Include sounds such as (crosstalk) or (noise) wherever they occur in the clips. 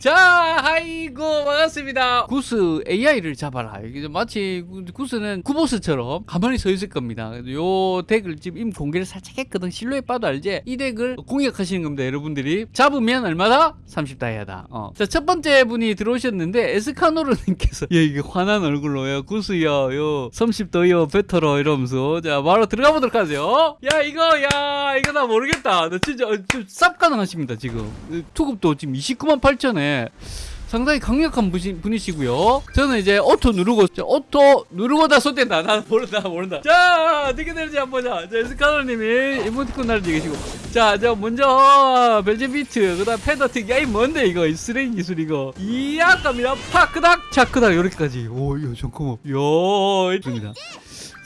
자, 아이고 반갑습니다. 구스 AI를 잡아라. 마치 구- 구스는 구보스처럼 가만히 서 있을 겁니다. 요 덱을 지금 임 공개를 살짝 했거든. 실루엣 봐도 알지? 이 덱을 공략하시는 겁니다, 여러분들이. 잡으면 얼마다? 30다이아다. 어. 자, 첫 번째 분이 들어오셨는데 에스카노르님께서 예, 이게 화난 얼굴로 요 구스야, 요 30더이어 베터러 이러면서 자, 바로 들어가 보도록 하죠. 야, 이거 야, 이거 나 모르겠다. 나 진짜 어, 좀쌉 가능하십니다, 지금. 어, 투급도 지금 29만 8천에 상당히 강력한 분이, 분이시고요. 저는 이제 오토 누르고 자, 오토 누르고 다 손댄다. 나 모른다 모른다. 자 어떻게 되는지 한번 보자. 자 스카노님이 이모티콘 날리고 자, 자 먼저 벨제 비트 그 다음 패더틱 야이 뭔데 이거 이 쓰레기 기술 이거 이야 갑니다. 파크닥 차크닥 이렇게까지. 오 이거 잠깐만. 요 있습니다.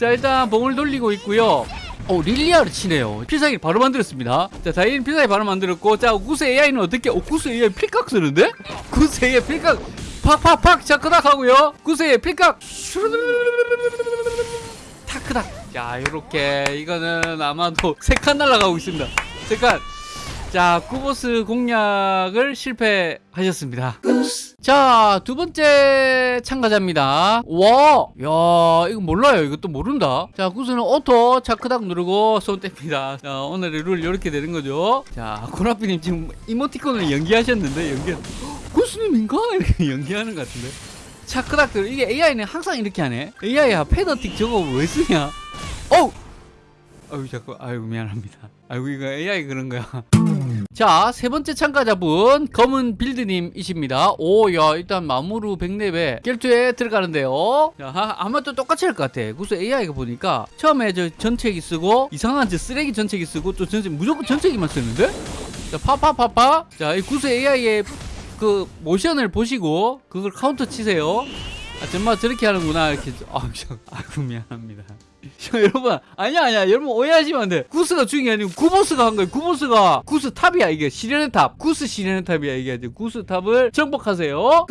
자 일단 봉을 돌리고 있고요. 오 릴리아를 치네요. 필살기 바로 만들었습니다. 자 다이앤 필살기 바로 만들었고 자 구스 AI는 어떻게? 오 구스 AI 필각 쓰는데? (laughs) 구스 AI 필각 팍팍팍 차크닥 하고요. 구스 AI 필각 타크닥. 자 요렇게 이거는 아마도 (laughs) 세 칸 날아가고 있습니다. 세 칸. 자, 쿠보스 공략을 실패하셨습니다. 자, 두 번째 참가자입니다. 와, 야, 이거 몰라요. 이것도 모른다. 자, 구스는 오토 차크닥 누르고 손 뗍니다. 자, 오늘의 룰 이렇게 되는 거죠. 자, 고라피님 지금 이모티콘을 연기하셨는데, 연기, 구스님인가? 이렇게 (laughs) 연기하는 것 같은데. 차크닥들, 이게 AI는 항상 이렇게 하네. AI야, 패더틱 저거 왜 쓰냐? 어우! 아유, 자꾸, 아유, 미안합니다. 아이고, 이거 AI 그런 거야. 자, 세 번째 참가자분 검은 빌드님이십니다. 오, 야, 일단 마무르 백렙에 결투에 들어가는데요. 자, 하- 아마 또 똑같이 할 것 같아. 구스 AI가 보니까 처음에 저 전체기 쓰고 이상한 저 쓰레기 전체기 쓰고 또 전체 무조건 전체기만 쓰는데? 자, 파파파파. 자, 이 구스 AI의 그 모션을 보시고 그걸 카운터 치세요. 아, 정말 저렇게 하는구나 이렇게. 아, 저, 아이고 미안합니다. 저, (laughs) 여러분 아니야 아니야 여러분 오해하시면 안 돼. 구스가 중요한 게 아니고 구보스가 한 거예요. 구보스가 구스 탑이야 이게 시련의 탑. 구스 시련의 탑이야 이게 아주 구스 탑을 정복하세요.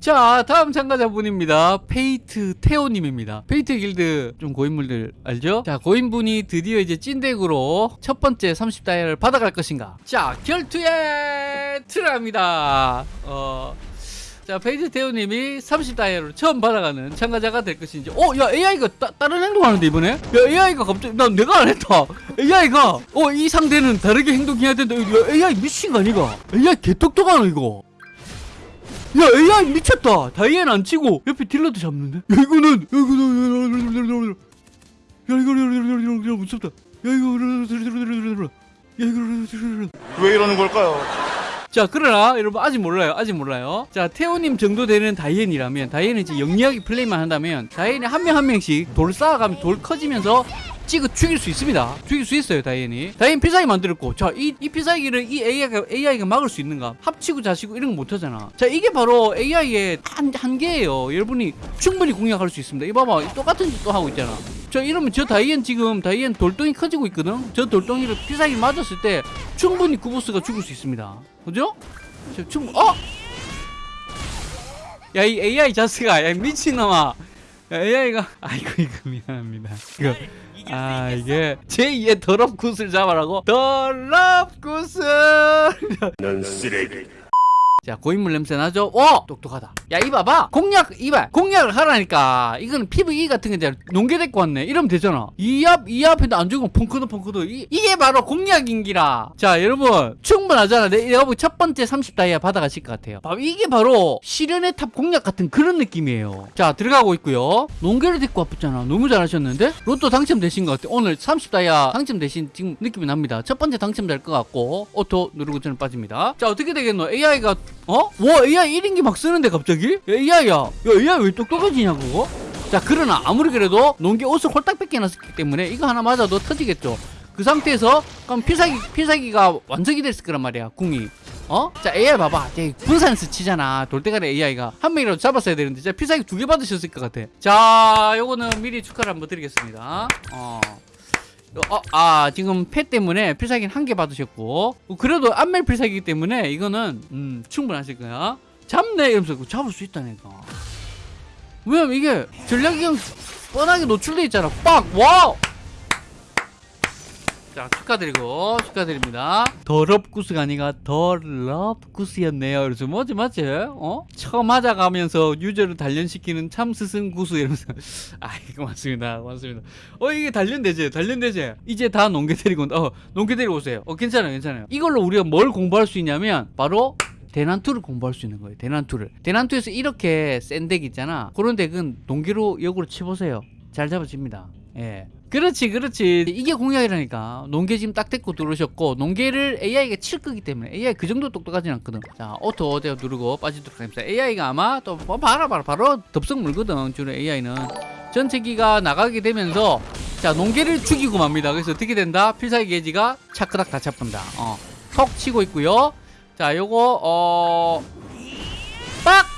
자 다음 참가자분입니다. 페이트 테오님입니다. 페이트 길드 좀 고인물들 알죠? 자 고인분이 드디어 이제 찐deck으로 첫 번째 30다이아를 받아갈 것인가? 자 결투에 들어갑니다. 어. 자, 페이트 테오님이 30다이아로 처음 받아가는 참가자가 될 것인지. 어, 야, AI가 따, 다른 행동하는데, 이번에? 야, AI가 갑자기, 난 내가 안 했다. AI가, 어, 이 상대는 다르게 행동해야 된다. 야, AI 미친 거 아니가? AI 개똑똑하노, 이거. 야, AI 미쳤다. 다이앤 안 치고, 옆에 딜러도 잡는데? 야, 이거는, 야, 이거는, 야, 이거, 이거, 무섭다. 야, 이거, 야, 이거, 왜 이러는 걸까요? 자 그러나 여러분 아직 몰라요. 아직 몰라요. 자 테오님 정도 되는 다이앤이라면 다이앤은 이제 영리하게 플레이만 한다면 다이앤이 한 명 한 명씩 돌 쌓아가면 돌 커지면서 찍어 죽일 수 있습니다. 죽일 수 있어요 다이앤이. 다이앤 필살기 만들었고 자이 이 필살기를 이 AI가, AI가 막을 수 있는가? 합치고 자시고 이런 거 못하잖아. 자 이게 바로 AI의 한, 한계예요. 여러분이 충분히 공략할 수 있습니다. 이거 봐봐 똑같은 짓 또 하고 있잖아. 자 이러면 저 다이앤 지금 다이앤 돌덩이 커지고 있거든? 저 돌덩이를 필살기 맞았을 때 충분히 구보스가 죽을 수 있습니다 그죠? 저 충분 어? 야 이 AI 자슥아 야 미친놈아 야, AI가 (laughs) 아이고 이거 미안합니다 이거 아 이게 제2의 더럽구스를 잡아라고 더럽구스를 (laughs) 넌 쓰레기. 자 고인물 냄새 나죠? 오! 똑똑하다. 야 이봐봐. 공략 이봐. 공략을 하라니까. 이거는 PVE 같은 게 이제 농계 데리고 왔네. 이러면 되잖아. 이앞 이앞에도 안 죽으면 펑크도 펑크도. 이, 이게 바로 공략인기라. 자 여러분. 충분하잖아. 내 여러분 첫 번째 30다이아 받아가실 것 같아요. 아, 이게 바로 시련의 탑 공략 같은 그런 느낌이에요. 자 들어가고 있고요. 농계를 데리고 왔잖아. 너무 잘하셨는데? 로또 당첨되신 것 같아요 오늘 30다이아 당첨되신 지금 느낌이 납니다. 첫 번째 당첨될 것 같고 auto 누르고 저는 빠집니다. 자 어떻게 되겠노? AI가 어? 와 AI 1인기 막 쓰는데 갑자기? AI야. 야 AI 왜 똑똑해지냐고 자 그러나 아무리 그래도 농기 옷을 홀딱 뺏겨놨기 때문에 이거 하나 맞아도 터지겠죠. 그 상태에서 그럼 필살기 필살기가 완성이 됐을 거란 말이야 궁이. 어? 자 AI 봐봐. 쟤 분산스 치잖아. 돌대가리 AI가. 한 명이라도 잡았어야 되는데. 자 필살기 두 개 받으셨을 것 같아. 자 요거는 미리 축하를 한번 드리겠습니다. 어 어, 아, 지금 패 때문에 필살기는 한 개 받으셨고, 어, 그래도 안멜 필살기이기 때문에 이거는, 음, 충분하실 거야. 잡네! 이러면서 잡을 수 있다니까. 왜냐면 이게 전략이 뻔하게 노출돼 있잖아. 빡! 와우! 자 축하드리고 축하드립니다. 더럽구스가 아니라 더럽구스였네요. 그래서 뭐지 맞지? 어? 처음 하자가면서 유저를 단련시키는 참 스승 구스 이러면서 (laughs) 아이고 맞습니다, 맞습니다. 어 이게 단련되지, 단련되지. 이제 다 농계 데리고. 어 농계 데리고 오세요. 어 괜찮아요, 괜찮아요. 이걸로 우리가 뭘 공부할 수 있냐면 바로 대난투를 공부할 수 있는 거예요. 대난투를. 대난투에서 이렇게 센 deck 있잖아. 그런 덱은 농계로 역으로 치보세요. 잘 잡아집니다. 예. 그렇지, 그렇지. 이게 공략이라니까. 농계 지금 딱 됐고 들어오셨고, 농계를 AI가 칠 거기 때문에 AI 그 정도 똑똑하진 않거든. 자, auto 어제 누르고 빠지도록 하겠습니다. AI가 아마 또 뭐, 봐라, 봐라, 바로 덥석 물거든. 주로 AI는. 전체기가 나가게 되면서 자, 농계를 죽이고 맙니다. 그래서 어떻게 된다? 필살기 게이지가 차크닥 다 차분다. 어. 톡 치고 있고요. 자, 요거 어 빡!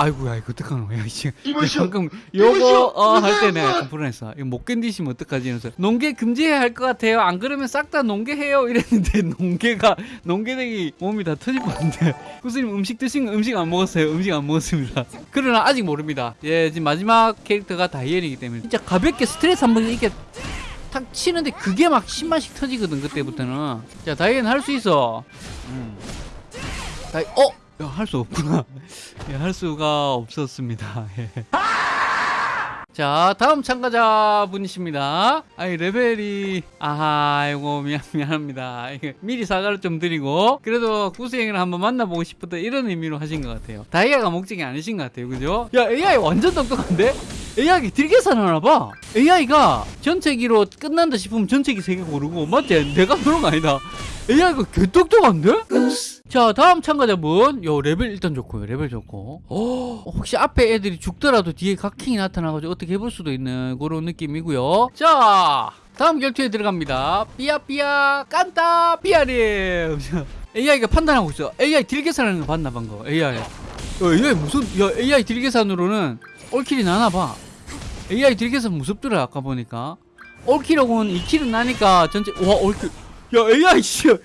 빡! 아이고야 이거 어떡하노? 야 이씨 방금 요거 어 할 때네 불안했어. 이거 못 견디시면 어떡하지? 이러면서 농계 금지해야 할 것 같아요. 안 그러면 싹 다 농계해요. 이랬는데 (laughs) 농계가 농계দেখ이 몸이 다 터질 뻔한데. 구스님 음식 드신 거 음식 안 먹었어요? 음식 안 먹었습니다. (laughs) 그러나 아직 모릅니다. 예 지금 마지막 캐릭터가 다이엘이기 때문에. 진짜 가볍게 스트레스 한 번 이렇게 탁 치는데 그게 막 10만씩 터지거든 그때부터는. 자 다이앤 할 수 있어. 음. 다이 어? 야, 할수 없구나. (laughs) 예, 할 수가 없었습니다. (laughs) 예. 자 다음 참가자 분이십니다. 아이 레벨이 아하 이거 미안 미안합니다. 미리 사과를 좀 드리고 그래도 구수행을 한번 만나보고 싶었다 이런 의미로 하신 것 같아요. 다이아가 목적이 아니신 것 같아요. 그죠? 야 AI 완전 똑똑한데 AI deal 계산하나 봐. AI가 전체기로 끝난다 싶으면 전체기 세개 고르고 맞지? 내가 그런 거 아니다. AI가 개 똑똑한데? 자 다음 참가자분. 요 레벨 일단 좋고요 레벨 좋고. 어, 혹시 앞에 애들이 죽더라도 뒤에 각킹이 나타나가지고 어떻게 해볼 수도 있는 그런 느낌이고요. 자 다음 결투에 들어갑니다. 삐아삐아 깐따 삐아님. (laughs) AI가 판단하고 있어. AI deal 계산하는 거 봤나 방금? AI 야, AI 무슨 야 AI 딜 계산으로는 올킬이 나나봐. AI deal 계산 무섭더라 아까 보니까. all kill하고는 2kill은 나니까 전체 와 all kill. 야 AI 씨야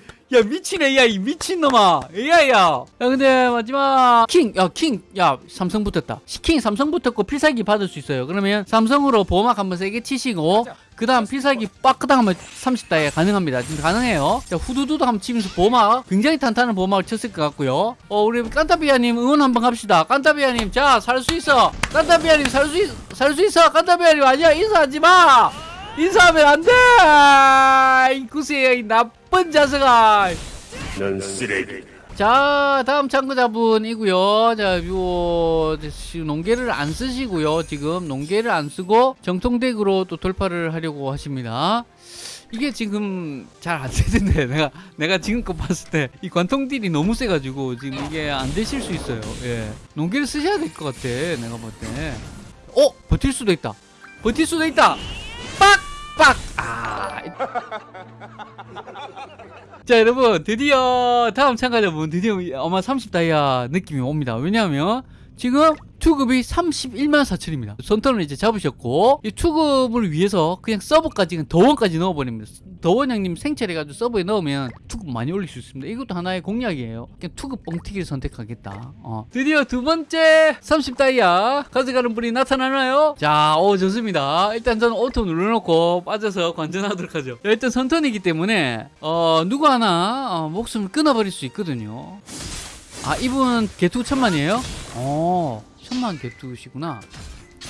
미친 AI 미친놈아. AI야. 야 근데 마지막 킹야킹야 삼성 붙었다. 킹 삼성 붙었고 필살기 받을 수 있어요. 그러면 삼성으로 보호막 한번 세게 치시고 그 다음 필살기 빠끄당 하면 30다이아 가능합니다. 지금 가능해요. 자 후두두두 한번 치면서 보호막 굉장히 탄탄한 보호막을 쳤을 것 같고요. 어 우리 깐타비아님 응원 한번 합시다. 깐타비아님 자 살 수 있어. 깐타비아님 살수있살수 있어. 깐타비아님 아니야. 인사하지 마. 인사하면 안돼. 이 구세의 이 나쁜 자식아 넌 쓰레기. 자 다음 참가자분이고요. 자 요, 농계를 안 쓰시고요. 지금 농계를 안 쓰고 정통덱으로 또 돌파를 하려고 하십니다. 이게 지금 잘 안 되는데 (laughs) 내가 내가 지금껏 봤을 때 이 관통 딜이 너무 세가지고 지금 이게 안 되실 수 있어요. 예. 농계를 쓰셔야 될 것 같아 내가 볼때. 어? 버틸 수도 있다. 버틸 수도 있다. 빡 빡! 아 자 여러분 드디어 다음 참가자분 드디어 아마 30 다이아 느낌이 옵니다. 왜냐하면 지금 투급이 31만 4천입니다. 선턴을 이제 잡으셨고 이 투급을 위해서 그냥 서버까지 그냥 The One까지 넣어버립니다. The One 형님 생체해가지고 서버에 넣으면 투급 많이 올릴 수 있습니다. 이것도 하나의 공략이에요. 그냥 투급 뻥튀기를 선택하겠다. 어. 드디어 두 번째 30다이아 가져가는 분이 나타나나요? 자, 오 좋습니다. 일단 저는 auto 눌러놓고 빠져서 관전하도록 하죠. 자, 일단 선턴이기 때문에 어, 누구 하나 어, 목숨을 끊어버릴 수 있거든요. 아 이분 개투 천만이에요? 어 천만 개투시구나.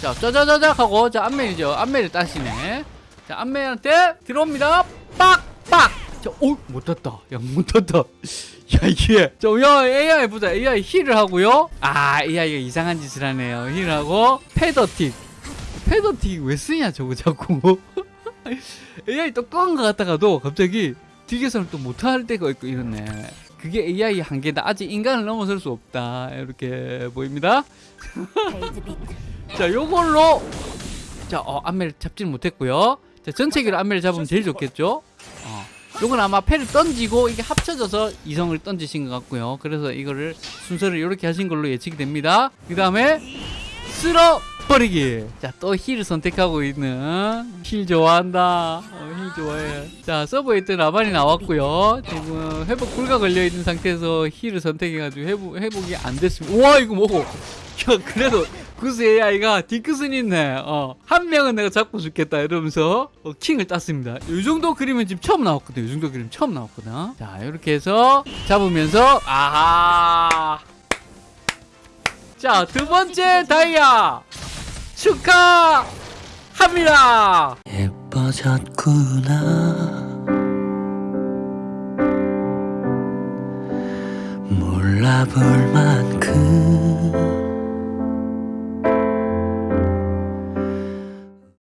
자 짜자자작 하고 자 안멜이죠. 안멜을 따시네. 자 안멜한테 들어옵니다. 빡빡. 자오못 땄다. 야못 땄다. 야 (laughs) 이게. 저야 AI 보자. AI 힐을 하고요. 아 AI가 이상한 짓을 하네요. 힐을 하고 패더틱. 패더틱 왜 쓰냐 저거 자꾸. AI 똑똑한 것 같다가도 갑자기 딜계산을 또 못할 때가 있고 이렇네 그게 AI 한계다. 아직 인간을 넘어설 수 없다. 이렇게 보입니다. (laughs) 자 요걸로. 자 어, 안매를 잡지는 못했고요. 자 전체기로 안매를 잡으면 제일 좋겠죠? 어. 요건 아마 패를 던지고 이게 합쳐져서 이성을 던지신 것 같고요. 그래서 이거를 순서를 이렇게 하신 걸로 예측이 됩니다. 그 다음에 쓸어 버리기 자또 힐을 선택하고 있는 힐 좋아한다 어, 힐 좋아해. 자, 서버에 있던 라반이 나왔고요. 지금 회복 불가 걸려있는 상태에서 힐을 선택해가지고 회복, 회복이 안 됐습니다. 우와, 이거 뭐고? (laughs) 야, 그래도 구스 AI가 디크슨 있네. 어, 한 명은 내가 잡고 죽겠다. 이러면서 어, 킹을 땄습니다. 이 정도 그림은 지금 처음 나왔거든. 이 정도 그림 처음 나왔거든. 자, 이렇게 해서 잡으면서, 아하. 자, 두 번째 다이아. 축하합니다. 예뻐졌구나. 몰라볼 만큼.